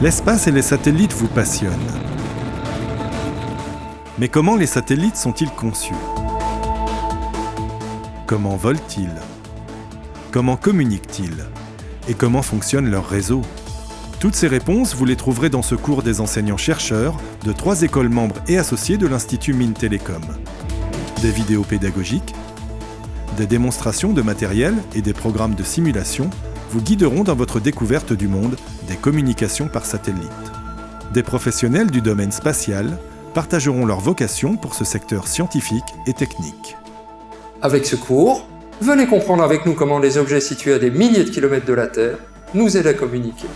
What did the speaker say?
L'espace et les satellites vous passionnent. Mais comment les satellites sont-ils conçus? Comment volent-ils? Comment communiquent-ils? Et comment fonctionne leur réseau? Toutes ces réponses, vous les trouverez dans ce cours des enseignants-chercheurs de trois écoles membres et associées de l'Institut Mines Télécom. Des vidéos pédagogiques, des démonstrations de matériel et des programmes de simulation vous guideront dans votre découverte du monde des communications par satellite. Des professionnels du domaine spatial partageront leur vocation pour ce secteur scientifique et technique. Avec ce cours, venez comprendre avec nous comment les objets situés à des milliers de kilomètres de la Terre nous aident à communiquer.